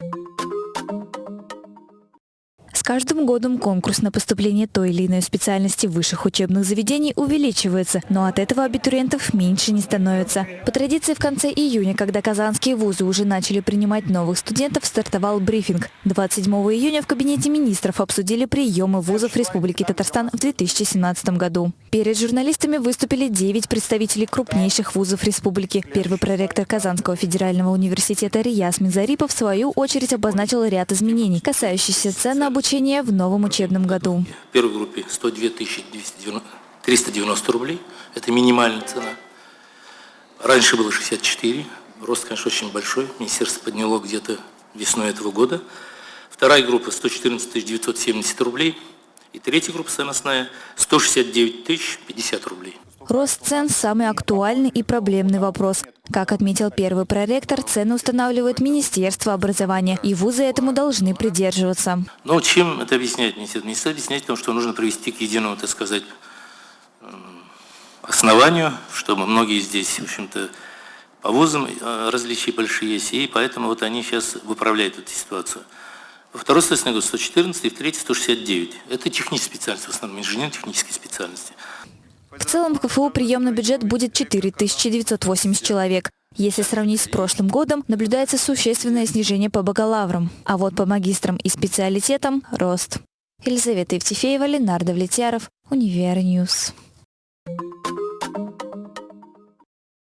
С каждым годом конкурс на поступление той или иной специальности высших учебных заведений увеличивается, но от этого абитуриентов меньше не становится. По традиции в конце июня, когда казанские вузы уже начали принимать новых студентов, стартовал брифинг. 27 июня в кабинете министров обсудили приемы вузов Республики Татарстан в 2017 году. Перед журналистами выступили 9 представителей крупнейших вузов республики. Первый проректор Казанского федерального университета Рияс Минзарипов в свою очередь обозначил ряд изменений, касающихся цен на обучение в новом учебном году. В первой группе 102 390 рублей. Это минимальная цена. Раньше было 64. Рост, конечно, очень большой. Министерство подняло где-то весной этого года. Вторая группа 114 970 рублей. И третья группа саносная 169 050 рублей. Рост цен – самый актуальный и проблемный вопрос. Как отметил первый проректор, цены устанавливает Министерство образования, и вузы этому должны придерживаться. Но чем это объясняет Министерство? Министерство объясняет тем, что нужно привести к единому, так сказать, основанию, чтобы многие здесь, в общем-то, по вузам э, различия большие есть, и поэтому вот они сейчас выправляют эту ситуацию. Во второй следственный год 114, и в третий 169. Это технические специальности, в основном инженерно-технические специальности. В целом в КФУ приемный бюджет будет 4980 человек. Если сравнить с прошлым годом, наблюдается существенное снижение по бакалаврам, а вот по магистрам и специалитетам – рост. Елизавета Евтефеева, Ленардо Влетьяров, Универньюз.